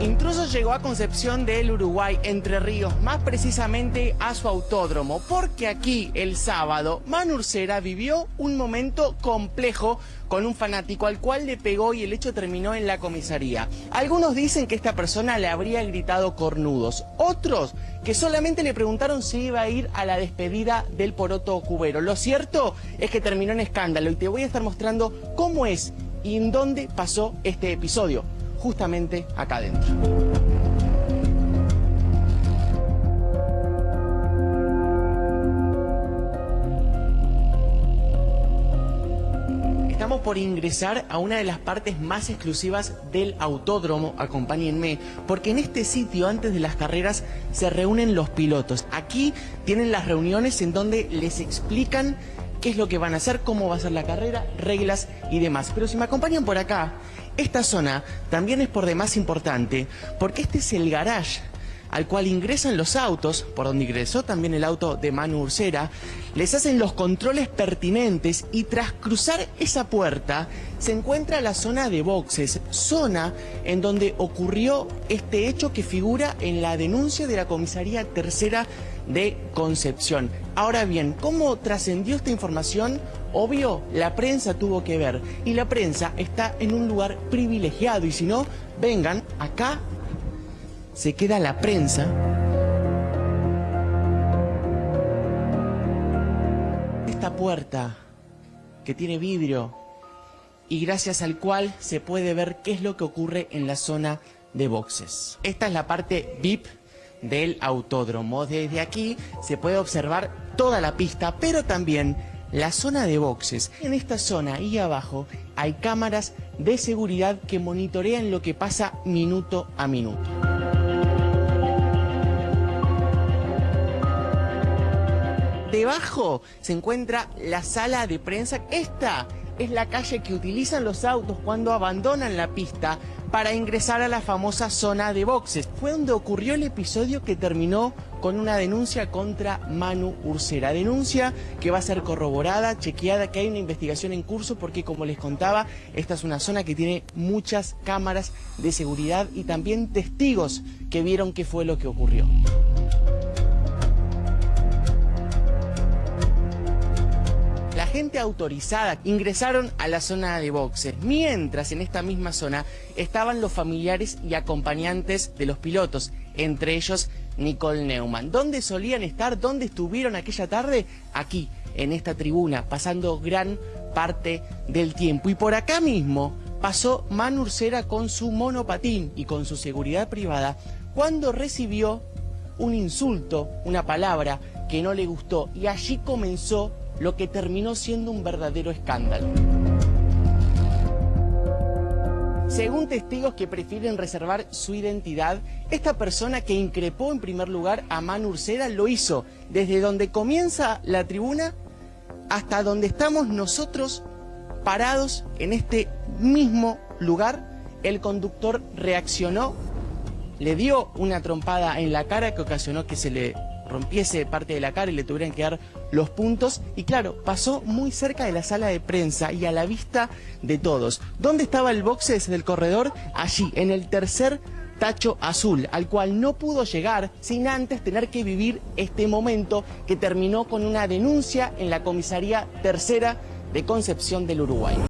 Intruso llegó a Concepción del Uruguay, Entre Ríos, más precisamente a su autódromo, porque aquí el sábado Manu vivió un momento complejo con un fanático al cual le pegó y el hecho terminó en la comisaría. Algunos dicen que esta persona le habría gritado cornudos, otros que solamente le preguntaron si iba a ir a la despedida del poroto cubero. Lo cierto es que terminó en escándalo y te voy a estar mostrando cómo es y en dónde pasó este episodio justamente acá adentro. Estamos por ingresar a una de las partes más exclusivas del autódromo, acompáñenme, porque en este sitio antes de las carreras se reúnen los pilotos. Aquí tienen las reuniones en donde les explican qué es lo que van a hacer, cómo va a ser la carrera, reglas y demás. Pero si me acompañan por acá, esta zona también es por demás importante porque este es el garage al cual ingresan los autos, por donde ingresó también el auto de Manu Ursera, les hacen los controles pertinentes y tras cruzar esa puerta se encuentra la zona de boxes, zona en donde ocurrió este hecho que figura en la denuncia de la comisaría tercera de Concepción. Ahora bien, ¿cómo trascendió esta información? Obvio, la prensa tuvo que ver y la prensa está en un lugar privilegiado y si no, vengan acá, se queda la prensa. Esta puerta que tiene vidrio y gracias al cual se puede ver qué es lo que ocurre en la zona de boxes. Esta es la parte VIP del autódromo. Desde aquí se puede observar toda la pista, pero también la zona de boxes. En esta zona ahí abajo hay cámaras de seguridad que monitorean lo que pasa minuto a minuto. Debajo se encuentra la sala de prensa. Esta es la calle que utilizan los autos cuando abandonan la pista para ingresar a la famosa zona de boxes. Fue donde ocurrió el episodio que terminó con una denuncia contra Manu Ursera. Denuncia que va a ser corroborada, chequeada, que hay una investigación en curso porque como les contaba, esta es una zona que tiene muchas cámaras de seguridad y también testigos que vieron qué fue lo que ocurrió. Autorizada ingresaron a la zona de boxes, mientras en esta misma zona estaban los familiares y acompañantes de los pilotos, entre ellos Nicole Neumann. ¿Dónde solían estar? ¿Dónde estuvieron aquella tarde? Aquí, en esta tribuna, pasando gran parte del tiempo. Y por acá mismo pasó Manu Ursera con su monopatín y con su seguridad privada cuando recibió un insulto, una palabra que no le gustó y allí comenzó lo que terminó siendo un verdadero escándalo. Según testigos que prefieren reservar su identidad, esta persona que increpó en primer lugar a Manu lo hizo desde donde comienza la tribuna hasta donde estamos nosotros parados en este mismo lugar. El conductor reaccionó, le dio una trompada en la cara que ocasionó que se le rompiese parte de la cara y le tuvieran que dar los puntos. Y claro, pasó muy cerca de la sala de prensa y a la vista de todos. ¿Dónde estaba el boxes del corredor? Allí, en el tercer tacho azul, al cual no pudo llegar sin antes tener que vivir este momento que terminó con una denuncia en la comisaría tercera de Concepción del Uruguay.